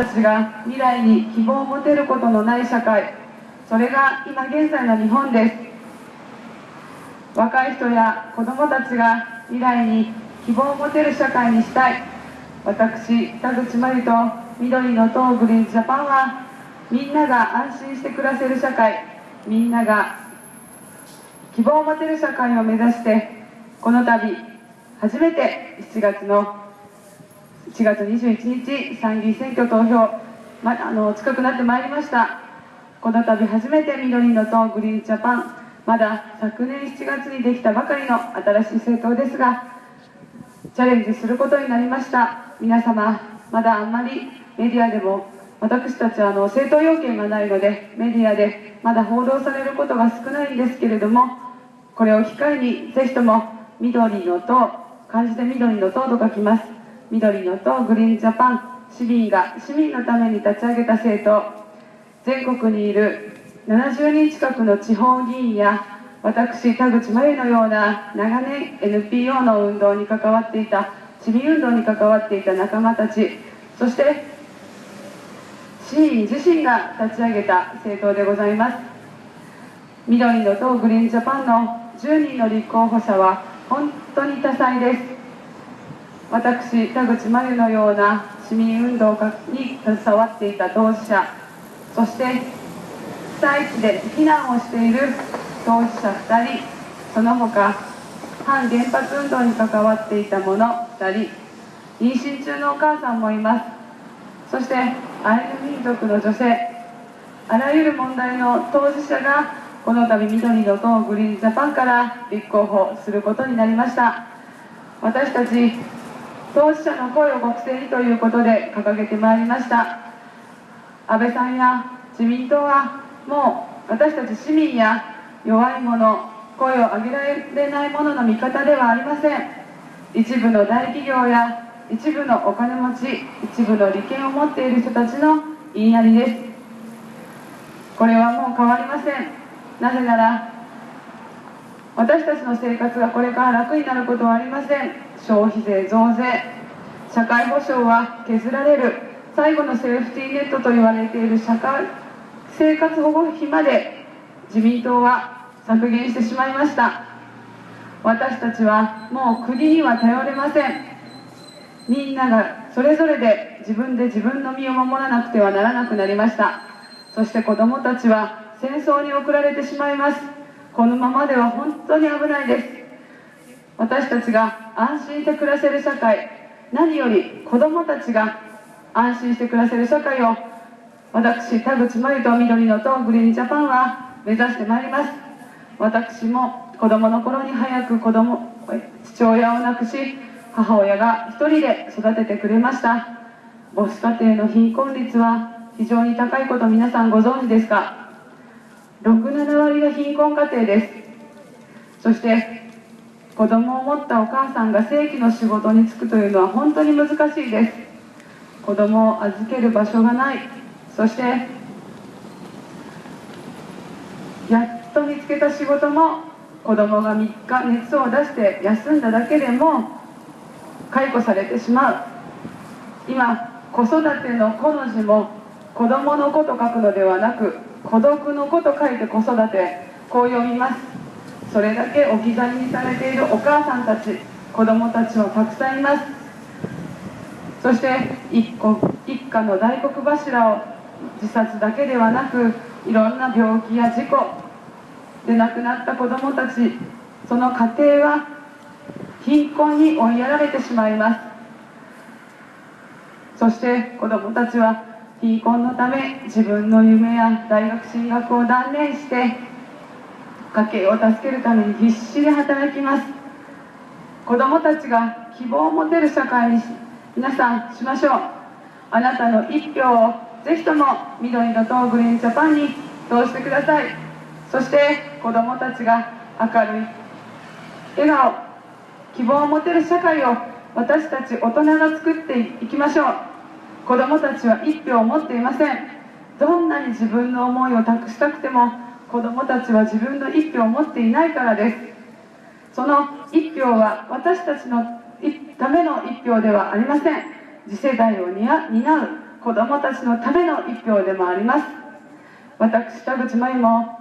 たちが未来に希望を持てることのない社会それが今現在の日本です。若い人や子どもたちが未来に希望を持てる社会にしたい。私田口真理と緑の党グリーンジャパンはみんなが安心して暮らせる社会みんなが希望を持てる社会を目指してこの度初めて7月の1月21日参議院選挙投票、ま、あの近くなってまいりました。この度初めて緑の党グリーンジャパンまだ昨年7月にできたばかりの新しい政党ですがチャレンジすることになりました。皆様まだあんまりメディアでも私たちはあの政党要件がないのでメディアでまだ報道されることが少ないんですけれどもこれを機会にぜひとも緑の党漢字で緑の党と書きます。緑の党グリーンジャパン市民が市民のために立ち上げた政党。全国にいる70人近くの地方議員や私田口真由のような長年 NPO の運動に関わっていた市民運動に関わっていた仲間たち。そして市民自身が立ち上げた政党でございます。緑の党グリーンジャパンの10人の立候補者は本当に多彩です。私田口真由のような市民運動に携わっていた当事者そして被災地で避難をしている当事者2人その他反原発運動に関わっていた者2人妊娠中のお母さんもいます。そしてアイヌ民族の女性あらゆる問題の当事者がこの度緑の党グリーンジャパンから立候補することになりました。私たち当事者の声を国政にということで掲げてまいりました。安倍さんや自民党はもう私たち市民や弱い者声を上げられない者の味方ではありません。一部の大企業や一部のお金持ち一部の利権を持っている人たちの言いなりです。これはもう変わりません。なぜなら私たちの生活がこれから楽になることはありません。消費税増税社会保障は削られる最後のセーフティーネットと言われている社会生活保護費まで自民党は削減してしまいました。私たちはもう国には頼れません。みんながそれぞれで自分で自分の身を守らなくてはならなくなりました。そして子どもたちは戦争に送られてしまいます。このままでは本当に危ないです。私たちが安心して暮らせる社会。何より子どもたちが安心して暮らせる社会を。私田口真由と緑の党グリーンジャパンは目指してまいります。私も子供の頃に早く子供父親を亡くし母親が一人で育ててくれました。母子家庭の貧困率は非常に高いこと皆さんご存知ですか？67割が貧困家庭です。そして子供を持ったお母さんが正規の仕事に就くというのは本当に難しいです。子供を預ける場所がない。そしてやっと見つけた仕事も子供が3日熱を出して休んだだけでも解雇されてしまう。今子育ての子の字も子供の子と書くのではなく孤独の子と書いて子育て。こう読みます。それだけ置き去りにされているお母さんたち子供たちはたくさんいます。そして一個一家の大黒柱を自殺だけではなくいろんな病気や事故で亡くなった子どもたちその家庭は貧困に追いやられてしまいます。そして子どもたちは貧困のため自分の夢や大学進学を断念して家計を助けるために必死で働きます。子どもたちが希望を持てる社会に皆さんしましょう。あなたの一票をぜひとも緑の党グリーンジャパンに通してください。そして子どもたちが明るい笑顔希望を持てる社会を私たち大人が作っていきましょう。子どもたちは一票を持っていません。どんなに自分の思いを託したくても子どもたちは自分の一票を持っていないからです。その一票は私たちのための一票ではありません。次世代を担う子どもたちのための一票でもあります。私田口真由も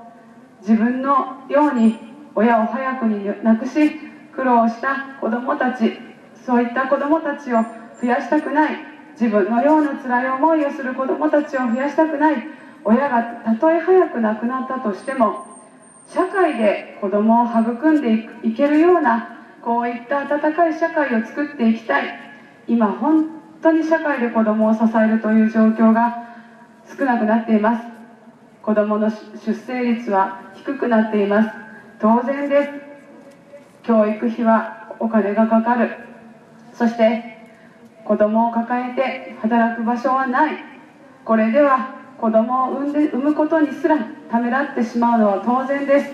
自分のように親を早くに亡くし苦労した子どもたちそういった子どもたちを増やしたくない自分のような辛い思いをする子どもたちを増やしたくない親がたとえ早く亡くなったとしても社会で子どもを育んでいけるようなこういった温かい社会を作っていきたい。今本当に社会で子どもを支えるという状況が少なくなっています。子どもの出生率は低くなっています。当然です。教育費はお金がかかる。そして子どもを抱えて働く場所はない。これでは子どもを産んで産むことにすらためらってしまうのは当然です。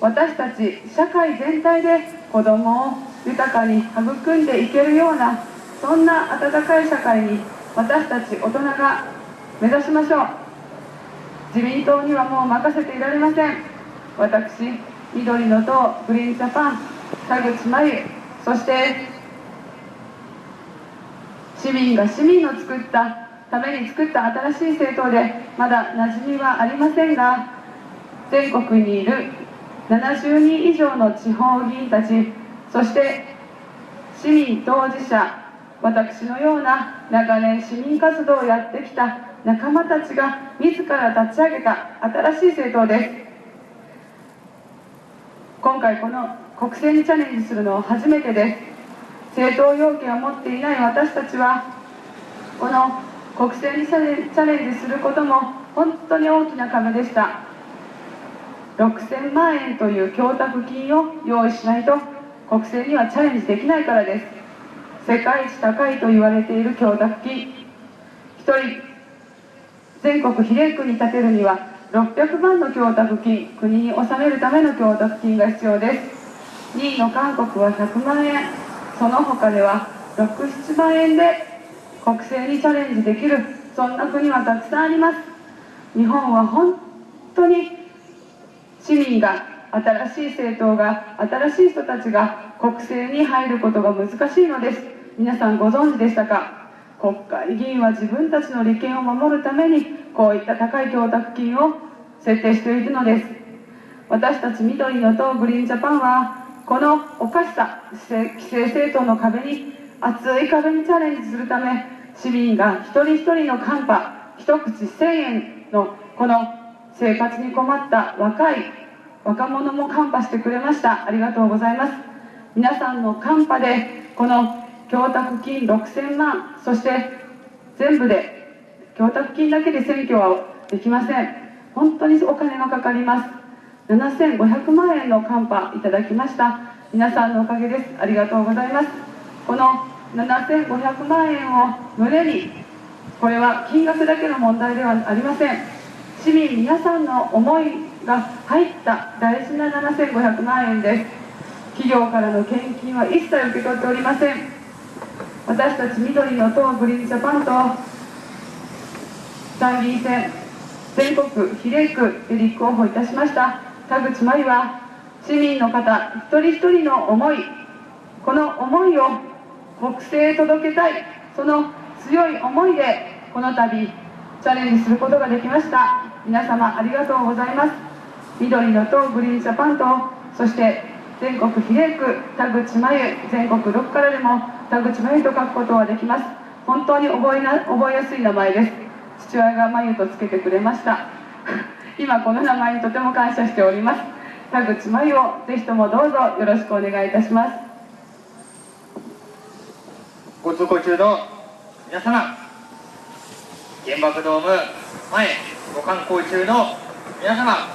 私たち社会全体で子どもを豊かに育んでいけるようなそんな温かい社会に私たち大人が目指しましょう。自民党にはもう任せていられません。私緑の党グリーンジャパン田口真由そして市民が市民の作ったために作った新しい政党でまだ馴染みはありませんが全国にいる70人以上の地方議員たちそして市民当事者私のような長年市民活動をやってきた仲間たちが自ら立ち上げた新しい政党です。今回この国政にチャレンジするのは初めてです。政党要件を持っていない私たちはこの国政にチャレンジすることも本当に大きな壁でした。6000万円という供託金を用意しないと国政にはチャレンジできないからです。世界一高いと言われている供託金。1人全国比例区に建てるには600万の供託金国に納めるための供託金が必要です。2位の韓国は100万円。その他では67万円で国政にチャレンジできるそんな国はたくさんあります。日本は本当に市民が新しい政党が新しい人たちが国政に入ることが難しいのです。皆さんご存知でしたか？国会議員は自分たちの利権を守るためにこういった高い供託金を設定しているのです。私たち緑の党グリーンジャパンはこのおかしさ規制政党の壁に厚い壁にチャレンジするため市民が一人一人のカンパ一口1000円のこの生活に困った若い若者もカンパしてくれました。ありがとうございます。皆さんのカンパでこの供託金6000万そして全部で供託金だけで選挙はできません。本当にお金がかかります。7500万円のカンパいただきました。皆さんのおかげです。ありがとうございます。この7500万円を胸にこれは金額だけの問題ではありません。市民皆さんの思いが入った大事な7500万円です。企業からの献金は一切受け取っておりません。私たち緑の党グリーンジャパンと参議院選全国比例区で立候補いたしました。田口真由は市民の方一人一人の思いこの思いを国政へ届けたい。その強い思いでこの度チャレンジすることができました。皆様ありがとうございます。緑の党グリーンジャパンとそして全国比例区田口真由全国6からでも田口真由と書くことはできます。本当に覚えな覚えやすい名前です。父親が真由とつけてくれました。今この名前にとても感謝しております。田口真由をぜひともどうぞよろしくお願いいたします。ご通行中の皆様原爆ドーム前ご観光中の皆様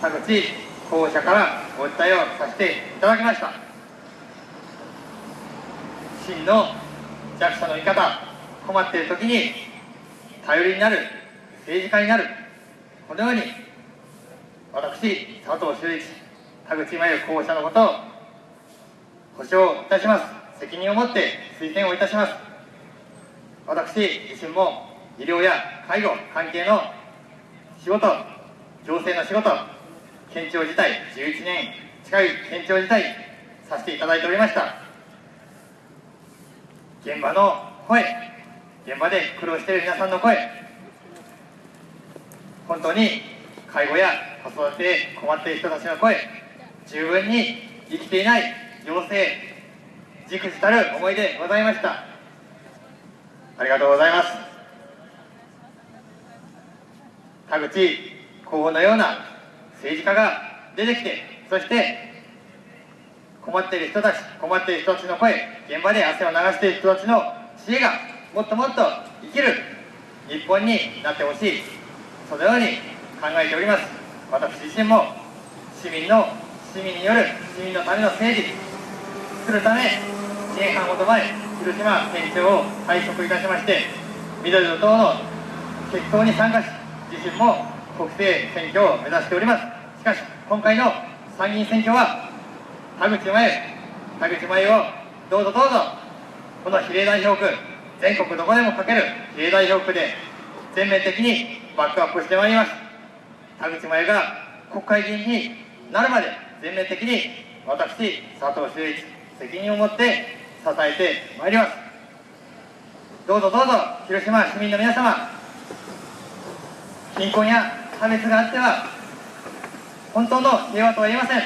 田口候補者からお訴えをさせていただきました。真の弱者の味方困っている時に頼りになる政治家になるこのように私佐藤修一田口真由候補者のことを保証いたします。責任を持って推薦をいたします。私自身も医療や介護関係の仕事行政の仕事県庁自体11年近い県庁自体させていただいておりました。現場の声現場で苦労している皆さんの声本当に介護や子育てで困っている人たちの声十分に生きていない行政じくじたる思いでございました。ありがとうございます。田口候補のような政治家が出てきてそして困っている人たち困っている人たちの声現場で汗を流している人たちの知恵がもっともっと生きる日本になってほしい。そのように考えております。私自身も市民の市民による市民のための政治作るため年半ほど前広島県庁を退職いたしまして緑の党の決闘に参加し自身も国政選挙を目指しております。しかし今回の参議院選挙は田口麻由田口麻由をどうぞどうぞこの比例代表区全国どこでもかける比例代表区で全面的にバックアップしてまいります。田口麻由が国会議員になるまで全面的に私佐藤修一責任を持って支えてまいります。どうぞどうぞ広島市民の皆様貧困や差別があっては本当の平和とは言えません。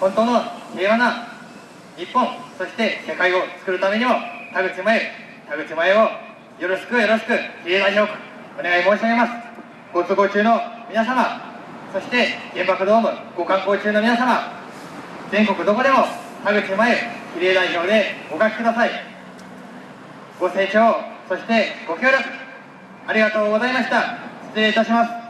本当の平和な日本そして世界を作るためにも田口麻由田口麻由をよろしくよろしく比例代表お願い申し上げます。ご都合中の皆様そして原爆ドームご観光中の皆様全国どこでも田口麻由比例代表でお書きください。ご清聴そしてご協力ありがとうございました。失礼いたします。